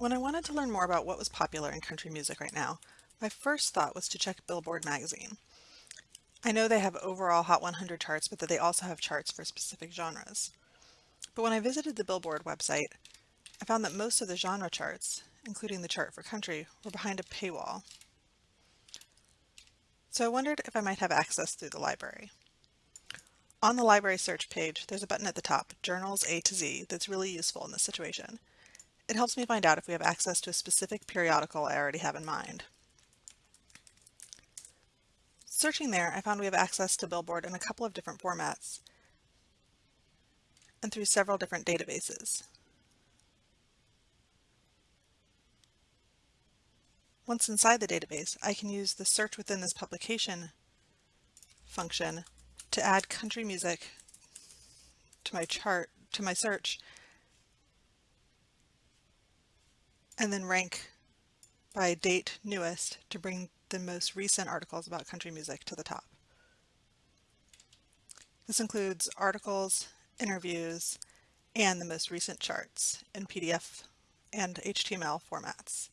When I wanted to learn more about what was popular in country music right now, my first thought was to check Billboard magazine. I know they have overall Hot 100 charts, but that they also have charts for specific genres. But when I visited the Billboard website, I found that most of the genre charts, including the chart for country, were behind a paywall. So I wondered if I might have access through the library. On the library search page, there's a button at the top, Journals A to Z, that's really useful in this situation. It helps me find out if we have access to a specific periodical I already have in mind. Searching there, I found we have access to Billboard in a couple of different formats and through several different databases. Once inside the database, I can use the search within this publication function to add country music to my chart, to my search and then rank by date newest to bring the most recent articles about country music to the top. This includes articles, interviews, and the most recent charts in PDF and HTML formats.